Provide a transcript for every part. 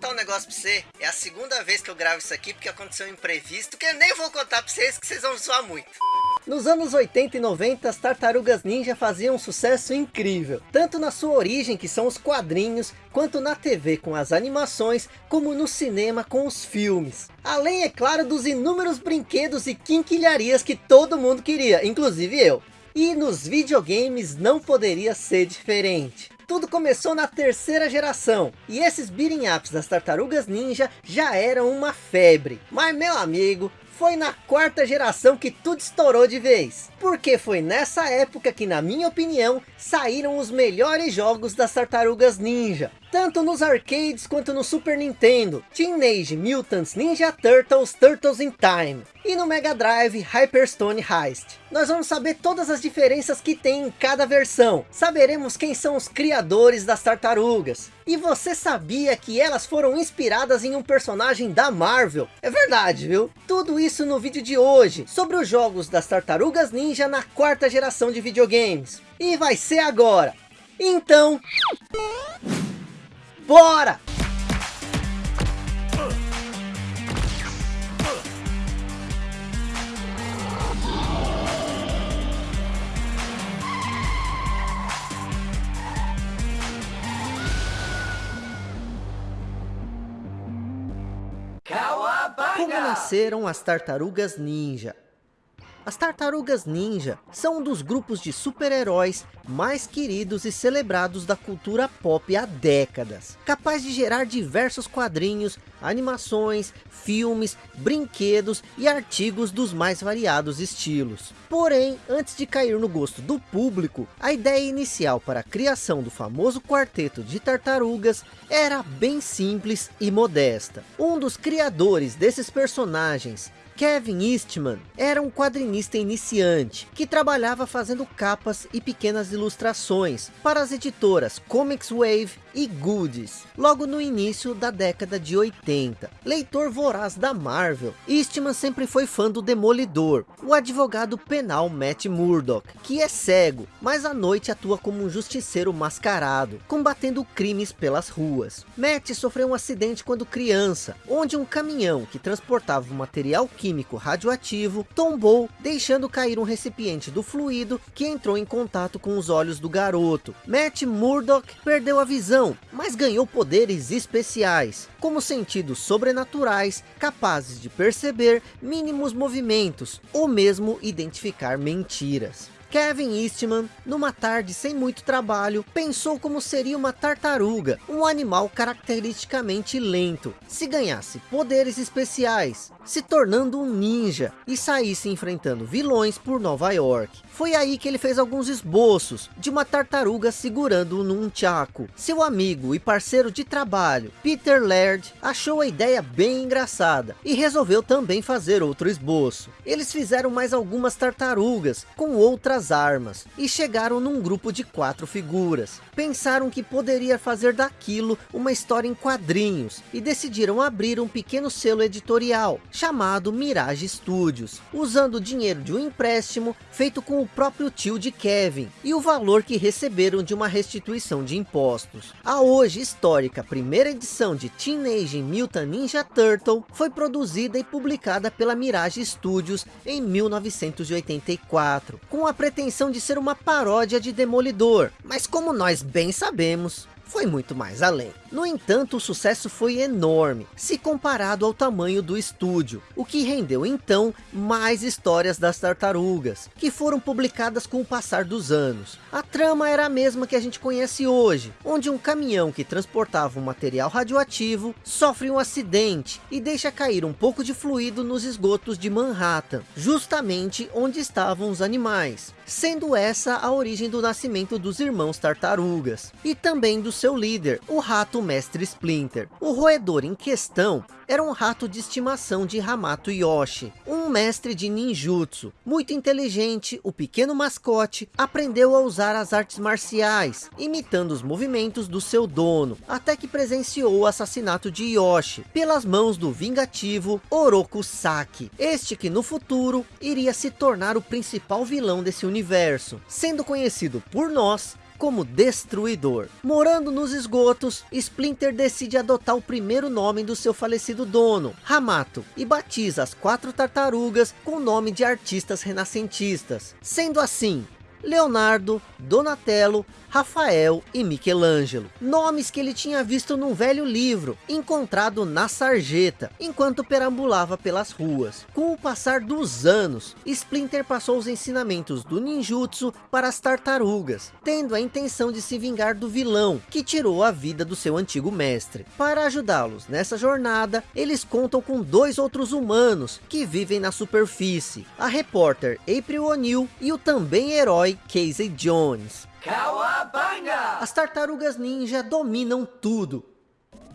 contar um negócio pra você. É a segunda vez que eu gravo isso aqui, porque aconteceu um imprevisto, que eu nem vou contar pra vocês, que vocês vão zoar muito. Nos anos 80 e 90, as Tartarugas Ninja faziam um sucesso incrível, tanto na sua origem, que são os quadrinhos, quanto na TV com as animações, como no cinema com os filmes. Além, é claro, dos inúmeros brinquedos e quinquilharias que todo mundo queria, inclusive eu. E nos videogames não poderia ser diferente. Tudo começou na terceira geração, e esses beating ups das Tartarugas Ninja já eram uma febre. Mas meu amigo, foi na quarta geração que tudo estourou de vez. Porque foi nessa época que, na minha opinião, saíram os melhores jogos das Tartarugas Ninja. Tanto nos arcades quanto no Super Nintendo. Teenage Mutants Ninja Turtles Turtles in Time. E no Mega Drive Hyperstone Heist. Nós vamos saber todas as diferenças que tem em cada versão. Saberemos quem são os criadores das tartarugas. E você sabia que elas foram inspiradas em um personagem da Marvel? É verdade, viu? Tudo isso no vídeo de hoje, sobre os jogos das Tartarugas Ninja na quarta geração de videogames. E vai ser agora. Então... Bora! Como nasceram as tartarugas ninja? As Tartarugas Ninja são um dos grupos de super-heróis mais queridos e celebrados da cultura pop há décadas. Capaz de gerar diversos quadrinhos, animações, filmes, brinquedos e artigos dos mais variados estilos. Porém, antes de cair no gosto do público, a ideia inicial para a criação do famoso quarteto de tartarugas era bem simples e modesta. Um dos criadores desses personagens Kevin Eastman era um quadrinista iniciante, que trabalhava fazendo capas e pequenas ilustrações para as editoras Comics Wave e Goodies, logo no início da década de 80. Leitor voraz da Marvel, Eastman sempre foi fã do Demolidor, o advogado penal Matt Murdock, que é cego, mas à noite atua como um justiceiro mascarado, combatendo crimes pelas ruas. Matt sofreu um acidente quando criança, onde um caminhão que transportava material químico radioativo tombou, deixando cair um recipiente do fluido que entrou em contato com os olhos do garoto. Matt Murdock perdeu a visão mas ganhou poderes especiais, como sentidos sobrenaturais, capazes de perceber mínimos movimentos, ou mesmo identificar mentiras. Kevin Eastman, numa tarde sem muito trabalho, pensou como seria uma tartaruga, um animal caracteristicamente lento, se ganhasse poderes especiais, se tornando um ninja e saísse enfrentando vilões por Nova York. Foi aí que ele fez alguns esboços de uma tartaruga segurando num tchaco. Seu amigo e parceiro de trabalho, Peter Laird, achou a ideia bem engraçada e resolveu também fazer outro esboço. Eles fizeram mais algumas tartarugas com outras armas e chegaram num grupo de quatro figuras. Pensaram que poderia fazer daquilo uma história em quadrinhos e decidiram abrir um pequeno selo editorial chamado Mirage Studios, usando o dinheiro de um empréstimo feito com o próprio tio de Kevin e o valor que receberam de uma restituição de impostos. A hoje histórica primeira edição de Teenage Mutant Ninja Turtle foi produzida e publicada pela Mirage Studios em 1984, com a pretensão de ser uma paródia de Demolidor, mas como nós bem sabemos, foi muito mais além. No entanto, o sucesso foi enorme, se comparado ao tamanho do estúdio, o que rendeu então mais histórias das tartarugas, que foram publicadas com o passar dos anos. A trama era a mesma que a gente conhece hoje, onde um caminhão que transportava um material radioativo sofre um acidente e deixa cair um pouco de fluido nos esgotos de Manhattan, justamente onde estavam os animais, sendo essa a origem do nascimento dos irmãos tartarugas, e também do seu líder, o rato Mestre Splinter. O roedor em questão era um rato de estimação de Hamato Yoshi, um mestre de ninjutsu. Muito inteligente, o pequeno mascote aprendeu a usar as artes marciais, imitando os movimentos do seu dono, até que presenciou o assassinato de Yoshi, pelas mãos do vingativo Oroku Saki. Este que no futuro iria se tornar o principal vilão desse universo, sendo conhecido por nós como Destruidor. Morando nos esgotos, Splinter decide adotar o primeiro nome do seu falecido dono, Hamato, e batiza as quatro tartarugas com o nome de artistas renascentistas. Sendo assim, Leonardo, Donatello, Rafael e Michelangelo. Nomes que ele tinha visto num velho livro, encontrado na sarjeta, enquanto perambulava pelas ruas. Com o passar dos anos, Splinter passou os ensinamentos do ninjutsu para as tartarugas, tendo a intenção de se vingar do vilão, que tirou a vida do seu antigo mestre. Para ajudá-los nessa jornada, eles contam com dois outros humanos, que vivem na superfície. A repórter April O'Neil e o também herói Casey Jones. As tartarugas ninja dominam tudo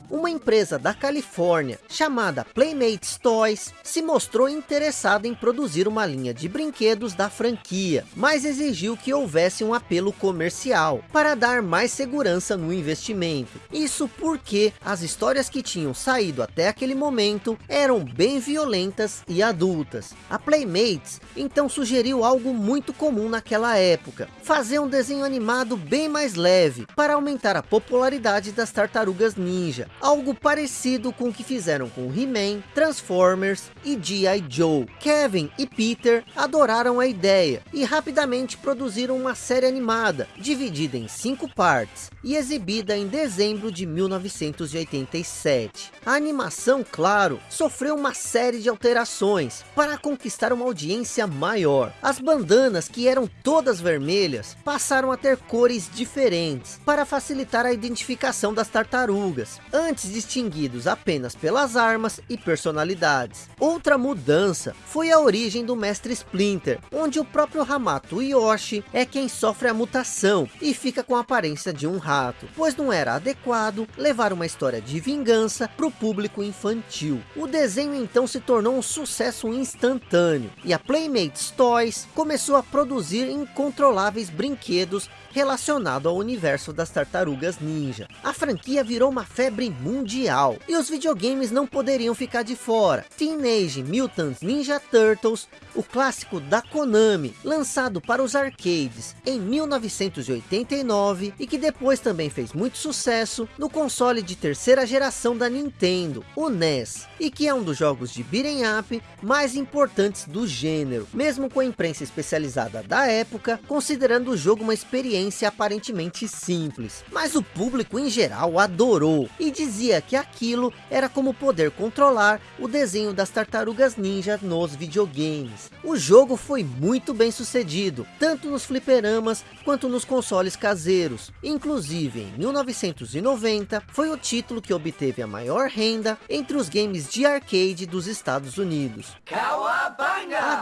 uma empresa da Califórnia chamada Playmates Toys se mostrou interessada em produzir uma linha de brinquedos da franquia, mas exigiu que houvesse um apelo comercial para dar mais segurança no investimento. Isso porque as histórias que tinham saído até aquele momento eram bem violentas e adultas. A Playmates então sugeriu algo muito comum naquela época, fazer um desenho animado bem mais leve para aumentar a popularidade das tartarugas ninja algo parecido com o que fizeram com He-Man, Transformers e G.I. Joe. Kevin e Peter adoraram a ideia e rapidamente produziram uma série animada, dividida em cinco partes e exibida em dezembro de 1987. A animação, claro, sofreu uma série de alterações para conquistar uma audiência maior. As bandanas, que eram todas vermelhas, passaram a ter cores diferentes para facilitar a identificação das tartarugas. Antes distinguidos apenas pelas armas e personalidades. Outra mudança foi a origem do Mestre Splinter, onde o próprio Hamato Yoshi é quem sofre a mutação e fica com a aparência de um rato, pois não era adequado levar uma história de vingança para o público infantil. O desenho então se tornou um sucesso instantâneo, e a Playmates Toys começou a produzir incontroláveis brinquedos relacionados ao universo das tartarugas ninja. A franquia virou uma febre mundial. E os videogames não poderiam ficar de fora. Teenage Mutant Ninja Turtles, o clássico da Konami, lançado para os arcades em 1989 e que depois também fez muito sucesso no console de terceira geração da Nintendo, o NES, e que é um dos jogos de beat'em up mais importantes do gênero, mesmo com a imprensa especializada da época, considerando o jogo uma experiência aparentemente simples. Mas o público em geral adorou e dizia que aquilo era como poder controlar o desenho das tartarugas ninja nos videogames. O jogo foi muito bem sucedido, tanto nos fliperamas quanto nos consoles caseiros. Inclusive, em 1990, foi o título que obteve a maior renda entre os games de arcade dos Estados Unidos.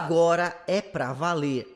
Agora é pra valer.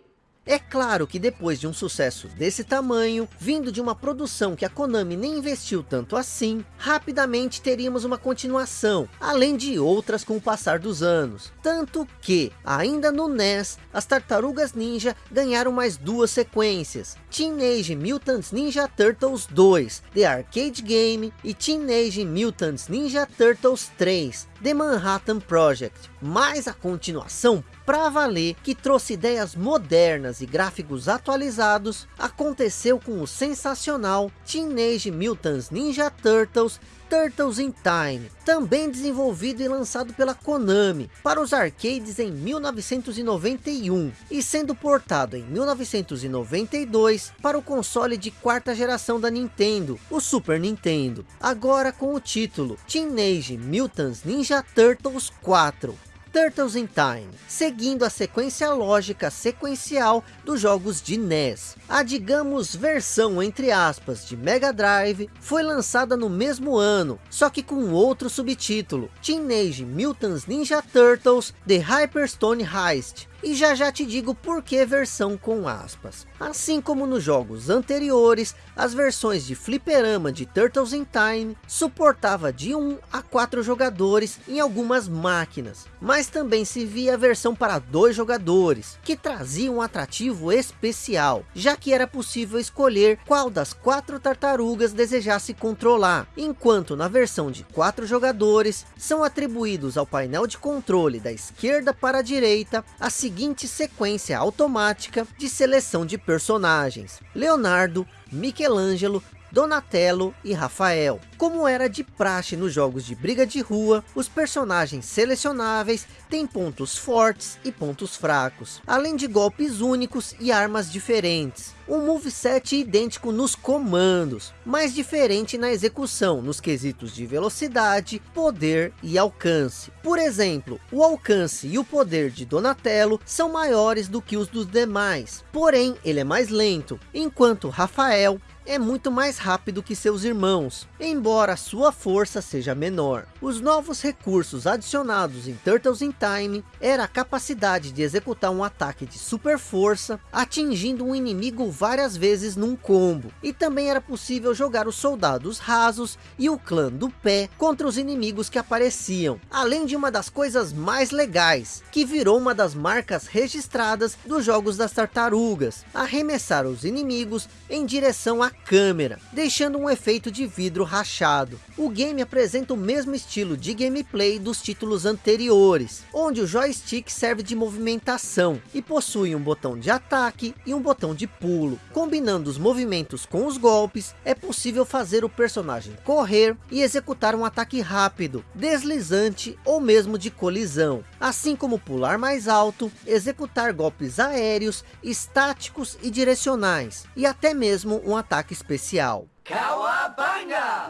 É claro que depois de um sucesso desse tamanho, vindo de uma produção que a Konami nem investiu tanto assim, rapidamente teríamos uma continuação, além de outras com o passar dos anos. Tanto que, ainda no NES, as Tartarugas Ninja ganharam mais duas sequências, Teenage Mutant Ninja Turtles 2, The Arcade Game e Teenage Mutant Ninja Turtles 3, The Manhattan Project, mais a continuação pra valer, que trouxe ideias modernas e gráficos atualizados, aconteceu com o sensacional Teenage Mutant Ninja Turtles Turtles in Time, também desenvolvido e lançado pela Konami para os arcades em 1991 e sendo portado em 1992 para o console de quarta geração da Nintendo, o Super Nintendo, agora com o título Teenage Mutant Ninja Turtles 4. Turtles in Time, seguindo a sequência lógica sequencial dos jogos de NES. A digamos versão entre aspas de Mega Drive foi lançada no mesmo ano, só que com outro subtítulo, Teenage Mutant Ninja Turtles The Hyperstone Heist, e já já te digo por que versão com aspas. Assim como nos jogos anteriores, as versões de fliperama de Turtles in Time suportava de 1 a 4 jogadores em algumas máquinas, mas também se via a versão para dois jogadores, que trazia um atrativo especial, já que era possível escolher qual das quatro tartarugas desejasse controlar, enquanto na versão de quatro jogadores são atribuídos ao painel de controle da esquerda para a direita as seguinte sequência automática de seleção de personagens. Leonardo, Michelangelo, Donatello e Rafael. Como era de praxe nos jogos de briga de rua, os personagens selecionáveis têm pontos fortes e pontos fracos, além de golpes únicos e armas diferentes. Um moveset idêntico nos comandos, mas diferente na execução, nos quesitos de velocidade, poder e alcance. Por exemplo, o alcance e o poder de Donatello são maiores do que os dos demais, porém ele é mais lento, enquanto Rafael é muito mais rápido que seus irmãos, embora sua força seja menor. Os novos recursos adicionados em Turtles in Time era a capacidade de executar um ataque de super força, atingindo um inimigo várias vezes num combo. E também era possível jogar os soldados rasos e o clã do pé contra os inimigos que apareciam. Além de uma das coisas mais legais, que virou uma das marcas registradas dos jogos das tartarugas, arremessar os inimigos em direção a câmera, deixando um efeito de vidro rachado. O game apresenta o mesmo estilo de gameplay dos títulos anteriores, onde o joystick serve de movimentação e possui um botão de ataque e um botão de pulo. Combinando os movimentos com os golpes, é possível fazer o personagem correr e executar um ataque rápido, deslizante ou mesmo de colisão, assim como pular mais alto, executar golpes aéreos, estáticos e direcionais, e até mesmo um ataque destaque especial.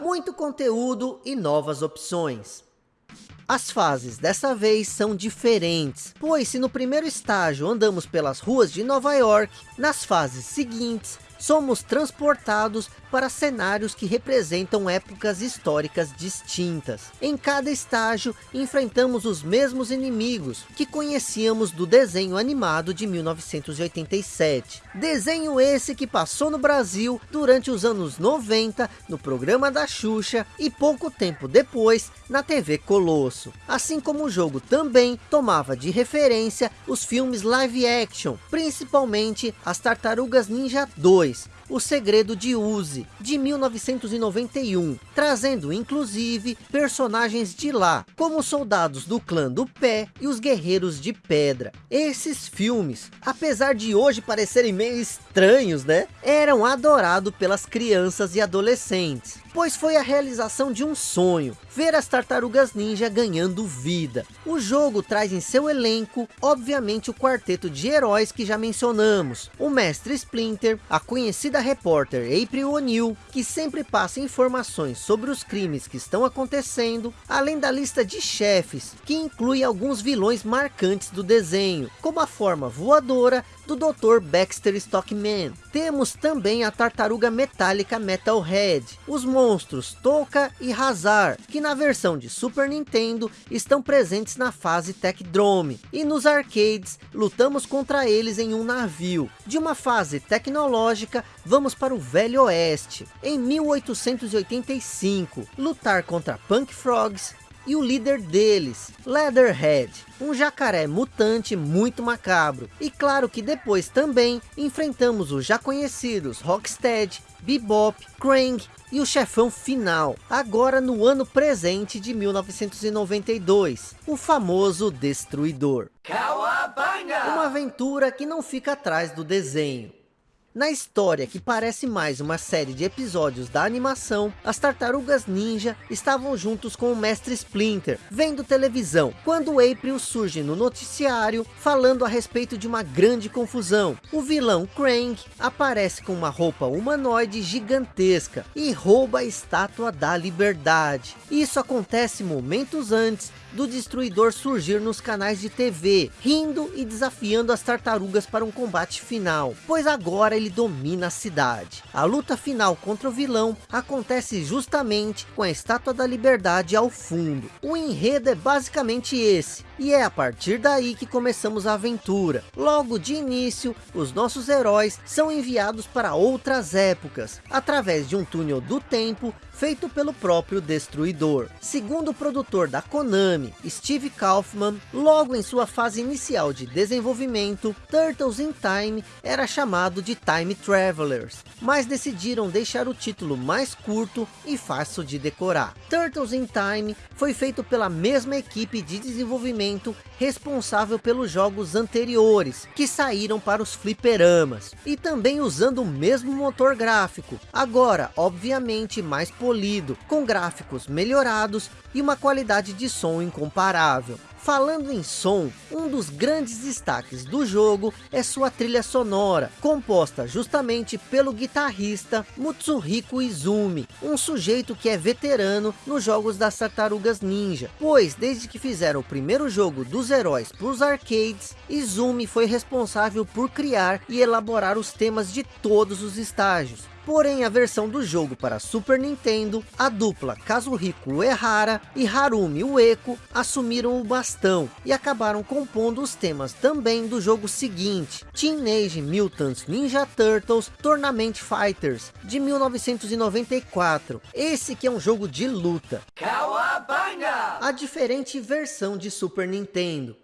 Muito conteúdo e novas opções. As fases dessa vez são diferentes, pois se no primeiro estágio andamos pelas ruas de Nova York, nas fases seguintes somos transportados para cenários que representam épocas históricas distintas. Em cada estágio, enfrentamos os mesmos inimigos que conhecíamos do desenho animado de 1987. Desenho esse que passou no Brasil durante os anos 90, no programa da Xuxa, e pouco tempo depois, na TV Colosso. Assim como o jogo também tomava de referência os filmes live action, principalmente as Tartarugas Ninja 2, please. O Segredo de Uzi, de 1991, trazendo inclusive personagens de lá, como os soldados do clã do pé e os guerreiros de pedra. Esses filmes, apesar de hoje parecerem meio estranhos, né? Eram adorados pelas crianças e adolescentes pois foi a realização de um sonho, ver as tartarugas ninja ganhando vida. O jogo traz em seu elenco, obviamente o quarteto de heróis que já mencionamos, o mestre Splinter, a conhecida repórter April O'Neil, que sempre passa informações sobre os crimes que estão acontecendo, além da lista de chefes, que inclui alguns vilões marcantes do desenho, como a forma voadora do Dr. Baxter Stockman. Temos também a tartaruga metálica Metalhead, os monstros Toka e Hazar, que na versão de Super Nintendo estão presentes na fase Techdrome. E nos arcades, lutamos contra eles em um navio. De uma fase tecnológica, vamos para o Velho Oeste. Em 1885, lutar contra Punk Frogs, e o líder deles, Leatherhead, um jacaré mutante muito macabro. E claro que depois também enfrentamos os já conhecidos Rocksteady, Bebop, Krang e o chefão final, agora no ano presente de 1992, o famoso Destruidor. Uma aventura que não fica atrás do desenho. Na história, que parece mais uma série de episódios da animação, as tartarugas ninja estavam juntos com o mestre Splinter, vendo televisão, quando April surge no noticiário, falando a respeito de uma grande confusão. O vilão Krang aparece com uma roupa humanoide gigantesca e rouba a estátua da liberdade. Isso acontece momentos antes do destruidor surgir nos canais de TV, rindo e desafiando as tartarugas para um combate final, pois agora ele domina a cidade. A luta final contra o vilão acontece justamente com a Estátua da Liberdade ao fundo. O enredo é basicamente esse, e é a partir daí que começamos a aventura. Logo de início, os nossos heróis são enviados para outras épocas, através de um túnel do tempo feito pelo próprio Destruidor. Segundo o produtor da Konami, Steve Kaufman, logo em sua fase inicial de desenvolvimento, Turtles in Time era chamado de Time Travelers, mas decidiram deixar o título mais curto e fácil de decorar. Turtles in Time foi feito pela mesma equipe de desenvolvimento desenvolvimento responsável pelos jogos anteriores, que saíram para os fliperamas, e também usando o mesmo motor gráfico, agora obviamente mais polido, com gráficos melhorados e uma qualidade de som incomparável. Falando em som, um dos grandes destaques do jogo é sua trilha sonora, composta justamente pelo guitarrista Mutsuhiko Izumi, um sujeito que é veterano nos jogos das Tartarugas Ninja, pois desde que fizeram o primeiro jogo dos heróis para os arcades, Izumi foi responsável por criar e elaborar os temas de todos os estágios, Porém, a versão do jogo para Super Nintendo, a dupla Kazuhiko Uehara e Harumi Ueko assumiram o bastão e acabaram compondo os temas também do jogo seguinte, Teenage Mutant Ninja Turtles Tournament Fighters, de 1994. Esse que é um jogo de luta. Kawabanga! A diferente versão de Super Nintendo.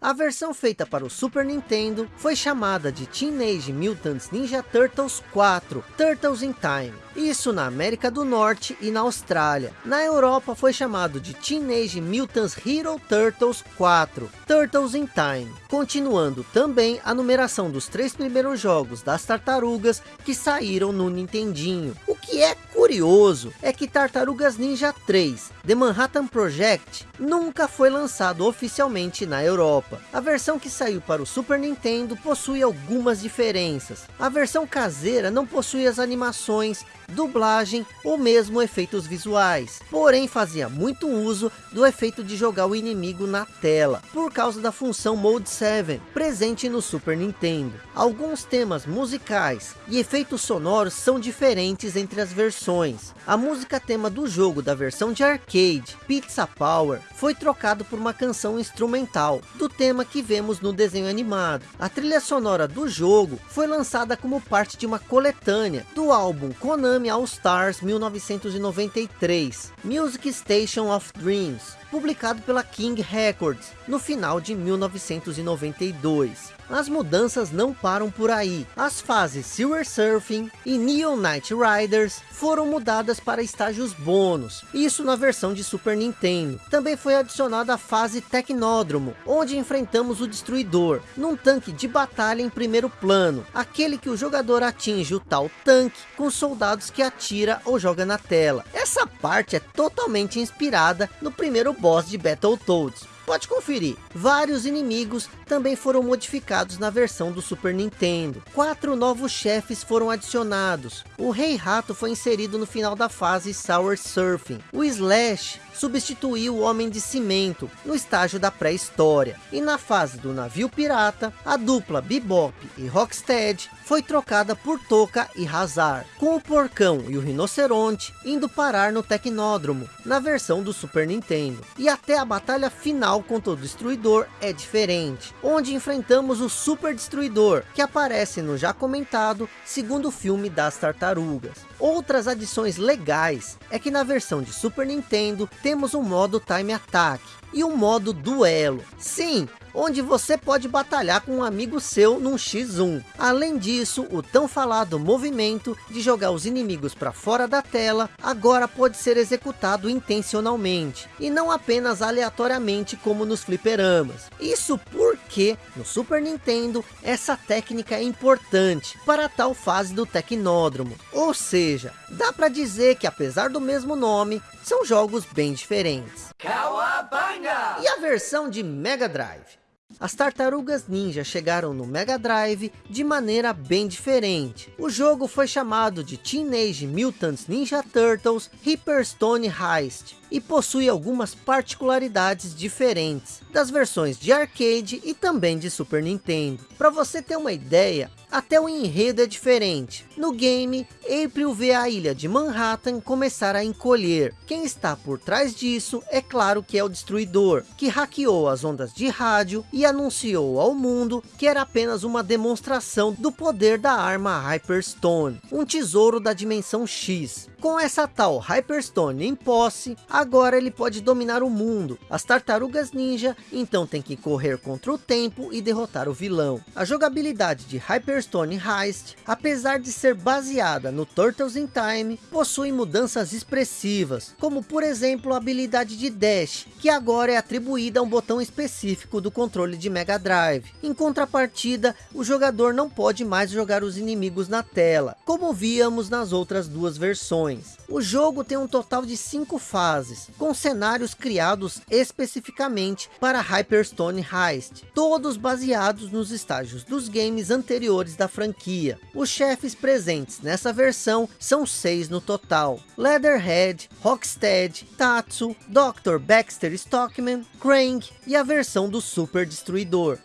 A versão feita para o Super Nintendo foi chamada de Teenage Mutant Ninja Turtles 4, Turtles in Time. Isso na América do Norte e na Austrália. Na Europa foi chamado de Teenage Mutant Hero Turtles 4, Turtles in Time. Continuando também a numeração dos três primeiros jogos das tartarugas que saíram no Nintendinho. O que é curioso é que Tartarugas Ninja 3, The Manhattan Project, nunca foi lançado oficialmente na Europa. A versão que saiu para o Super Nintendo possui algumas diferenças. A versão caseira não possui as animações dublagem ou mesmo efeitos visuais. Porém fazia muito uso do efeito de jogar o inimigo na tela, por causa da função Mode 7, presente no Super Nintendo. Alguns temas musicais e efeitos sonoros são diferentes entre as versões. A música tema do jogo da versão de arcade, Pizza Power, foi trocado por uma canção instrumental, do tema que vemos no desenho animado. A trilha sonora do jogo foi lançada como parte de uma coletânea do álbum Konami All Stars 1993, Music Station of Dreams, publicado pela King Records, no final de 1992. As mudanças não param por aí. As fases Silver Surfing e Neon Knight Riders foram mudadas para estágios bônus. Isso na versão de Super Nintendo. Também foi adicionada a fase Tecnódromo, onde enfrentamos o Destruidor, num tanque de batalha em primeiro plano. Aquele que o jogador atinge o tal tanque com soldados que atira ou joga na tela. Essa parte é totalmente inspirada no primeiro boss de Battletoads Pode conferir. Vários inimigos também foram modificados na versão do Super Nintendo. Quatro novos chefes foram adicionados. O Rei Rato foi inserido no final da fase Sour Surfing. O Slash substituiu o Homem de Cimento no estágio da pré-história. E na fase do navio pirata, a dupla Bebop e Rocksteady foi trocada por Toca e Hazard, com o Porcão e o Rinoceronte indo parar no Tecnódromo, na versão do Super Nintendo. E até a batalha final contra o Destruidor é diferente, onde enfrentamos o Super Destruidor, que aparece no já comentado segundo filme das Tartarugas. Outras adições legais é que na versão de Super Nintendo temos um modo Time Attack e um modo Duelo. Sim, onde você pode batalhar com um amigo seu num X1. Além disso, o tão falado movimento de jogar os inimigos para fora da tela, agora pode ser executado intencionalmente, e não apenas aleatoriamente como nos fliperamas. Isso porque, no Super Nintendo, essa técnica é importante para tal fase do Tecnódromo. Ou seja, dá para dizer que apesar do mesmo nome, são jogos bem diferentes. Cowabunga! E a versão de Mega Drive? As Tartarugas Ninja chegaram no Mega Drive de maneira bem diferente. O jogo foi chamado de Teenage Mutant Ninja Turtles Hyperstone Heist e possui algumas particularidades diferentes das versões de arcade e também de Super Nintendo. Para você ter uma ideia, até o enredo é diferente. No game, April vê a ilha de Manhattan começar a encolher. Quem está por trás disso é claro que é o Destruidor, que hackeou as ondas de rádio e anunciou ao mundo que era apenas uma demonstração do poder da arma Hyperstone, um tesouro da dimensão X. Com essa tal Hyperstone em posse, agora ele pode dominar o mundo. As tartarugas ninja então tem que correr contra o tempo e derrotar o vilão. A jogabilidade de Hyperstone Heist, apesar de ser baseada no Turtles in Time, possui mudanças expressivas, como por exemplo a habilidade de Dash, que agora é atribuída a um botão específico do controle de Mega Drive. Em contrapartida, o jogador não pode mais jogar os inimigos na tela, como víamos nas outras duas versões. O jogo tem um total de cinco fases, com cenários criados especificamente para Hyperstone Heist, todos baseados nos estágios dos games anteriores da franquia. Os chefes presentes nessa versão são seis no total. Leatherhead, Rocksteady, Tatsu, Dr. Baxter Stockman, Krang e a versão do Super Destruidor.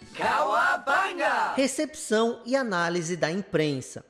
Recepção e análise da imprensa.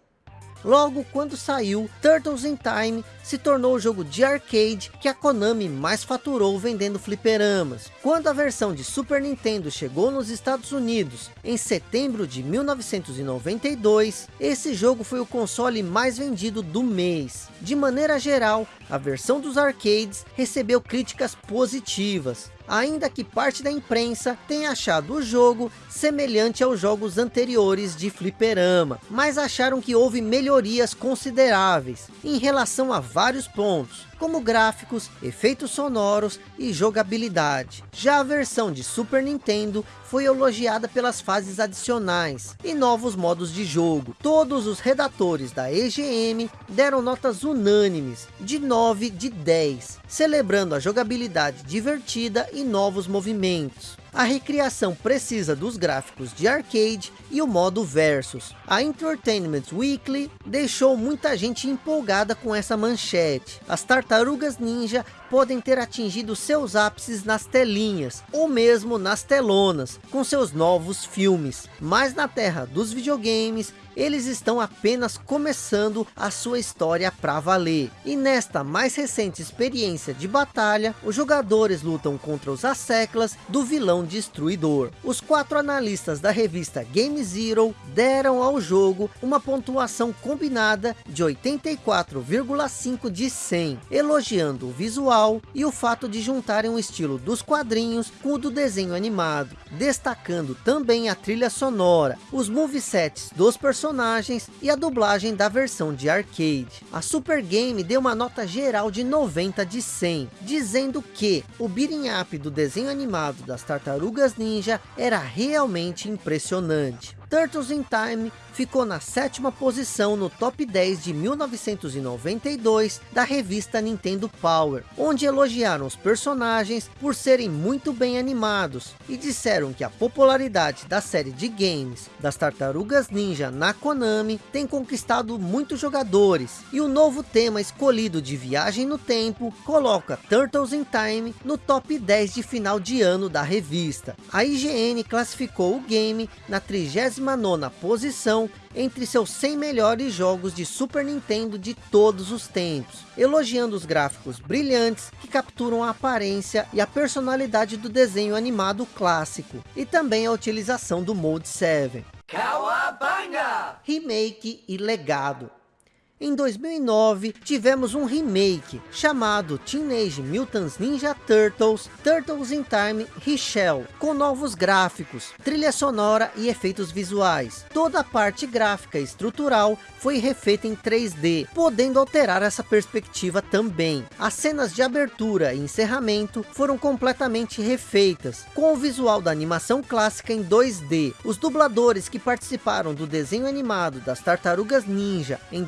Logo quando saiu, Turtles in Time se tornou o jogo de arcade que a Konami mais faturou vendendo fliperamas. Quando a versão de Super Nintendo chegou nos Estados Unidos em setembro de 1992, esse jogo foi o console mais vendido do mês. De maneira geral, a versão dos arcades recebeu críticas positivas, ainda que parte da imprensa tenha achado o jogo semelhante aos jogos anteriores de fliperama, mas acharam que houve melhorias consideráveis em relação a vários pontos, como gráficos, efeitos sonoros e jogabilidade. Já a versão de Super Nintendo foi elogiada pelas fases adicionais e novos modos de jogo. Todos os redatores da EGM deram notas unânimes de 9 de 10, celebrando a jogabilidade divertida e novos movimentos. A recriação precisa dos gráficos de arcade e o modo versus. A Entertainment Weekly deixou muita gente empolgada com essa manchete. As tartarugas ninja podem ter atingido seus ápices nas telinhas, ou mesmo nas telonas, com seus novos filmes. Mas na terra dos videogames, eles estão apenas começando a sua história para valer. E nesta mais recente experiência de batalha, os jogadores lutam contra os asseclas do vilão destruidor. Os quatro analistas da revista Game Zero deram ao jogo uma pontuação combinada de 84,5 de 100, elogiando o visual e o fato de juntarem o estilo dos quadrinhos com o do desenho animado, destacando também a trilha sonora, os movesets dos personagens e a dublagem da versão de arcade. A Super Game deu uma nota geral de 90 de 100, dizendo que o beating up do desenho animado das Tartarugas Ninja era realmente impressionante. Turtles in Time ficou na sétima posição no top 10 de 1992 da revista Nintendo Power, onde elogiaram os personagens por serem muito bem animados e disseram que a popularidade da série de games das Tartarugas Ninja na Konami tem conquistado muitos jogadores e o novo tema escolhido de viagem no tempo coloca Turtles in Time no top 10 de final de ano da revista. A IGN classificou o game na 30 nona posição entre seus 100 melhores jogos de Super Nintendo de todos os tempos, elogiando os gráficos brilhantes que capturam a aparência e a personalidade do desenho animado clássico, e também a utilização do Mode 7. Cowabunga! Remake e legado em 2009, tivemos um remake chamado Teenage Mutant Ninja Turtles, Turtles in Time Reshell, com novos gráficos, trilha sonora e efeitos visuais. Toda a parte gráfica e estrutural foi refeita em 3D, podendo alterar essa perspectiva também. As cenas de abertura e encerramento foram completamente refeitas, com o visual da animação clássica em 2D. Os dubladores que participaram do desenho animado das Tartarugas Ninja em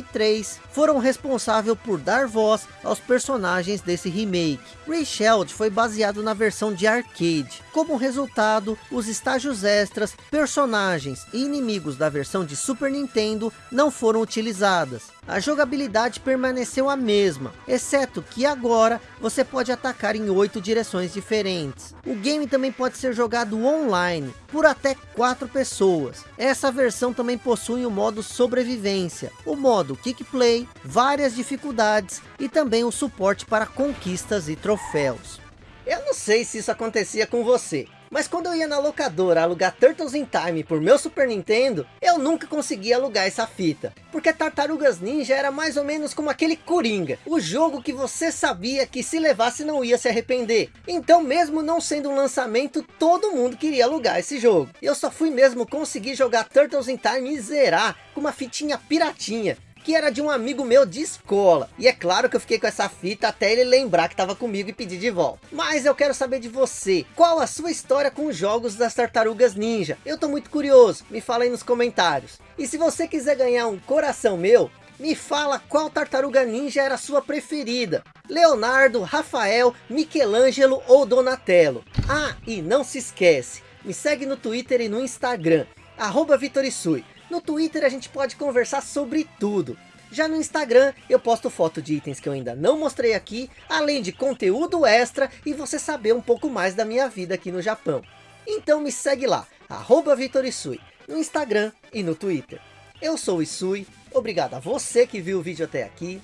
2010 2003 foram responsáveis por dar voz aos personagens desse remake. Raysheld foi baseado na versão de arcade. Como resultado, os estágios extras, personagens e inimigos da versão de Super Nintendo não foram utilizadas. A jogabilidade permaneceu a mesma, exceto que agora você pode atacar em oito direções diferentes. O game também pode ser jogado online, por até quatro pessoas. Essa versão também possui o modo sobrevivência, o modo kick play, várias dificuldades e também o suporte para conquistas e troféus. Eu não sei se isso acontecia com você, Mas quando eu ia na locadora alugar Turtles in Time por meu Super Nintendo, eu nunca conseguia alugar essa fita. Porque Tartarugas Ninja era mais ou menos como aquele Coringa. O jogo que você sabia que se levasse não ia se arrepender. Então mesmo não sendo um lançamento, todo mundo queria alugar esse jogo. Eu só fui mesmo conseguir jogar Turtles in Time e zerar com uma fitinha piratinha que era de um amigo meu de escola. E é claro que eu fiquei com essa fita até ele lembrar que estava comigo e pedir de volta. Mas eu quero saber de você, qual a sua história com os jogos das Tartarugas Ninja? Eu tô muito curioso, me fala aí nos comentários. E se você quiser ganhar um coração meu, me fala qual tartaruga ninja era sua preferida. Leonardo, Rafael, Michelangelo ou Donatello. Ah, e não se esquece, me segue no Twitter e no Instagram, arroba Vitorisui. No Twitter a gente pode conversar sobre tudo. Já no Instagram eu posto foto de itens que eu ainda não mostrei aqui, além de conteúdo extra e você saber um pouco mais da minha vida aqui no Japão. Então me segue lá, arroba Vitorisui, no Instagram e no Twitter. Eu sou o Isui, obrigado a você que viu o vídeo até aqui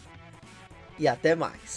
e até mais.